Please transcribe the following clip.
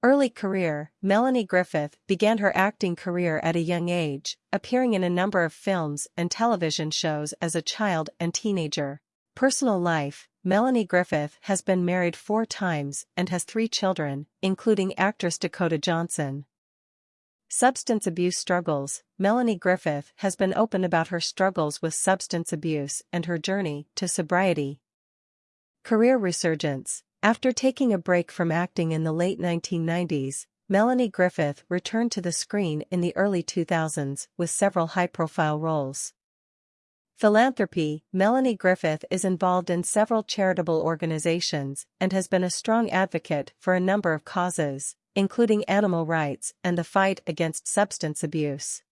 Early career Melanie Griffith began her acting career at a young age, appearing in a number of films and television shows as a child and teenager. Personal life Melanie Griffith has been married four times and has three children, including actress Dakota Johnson. Substance abuse struggles Melanie Griffith has been open about her struggles with substance abuse and her journey to sobriety. Career resurgence after taking a break from acting in the late 1990s, Melanie Griffith returned to the screen in the early 2000s with several high-profile roles. Philanthropy Melanie Griffith is involved in several charitable organizations and has been a strong advocate for a number of causes, including animal rights and the fight against substance abuse.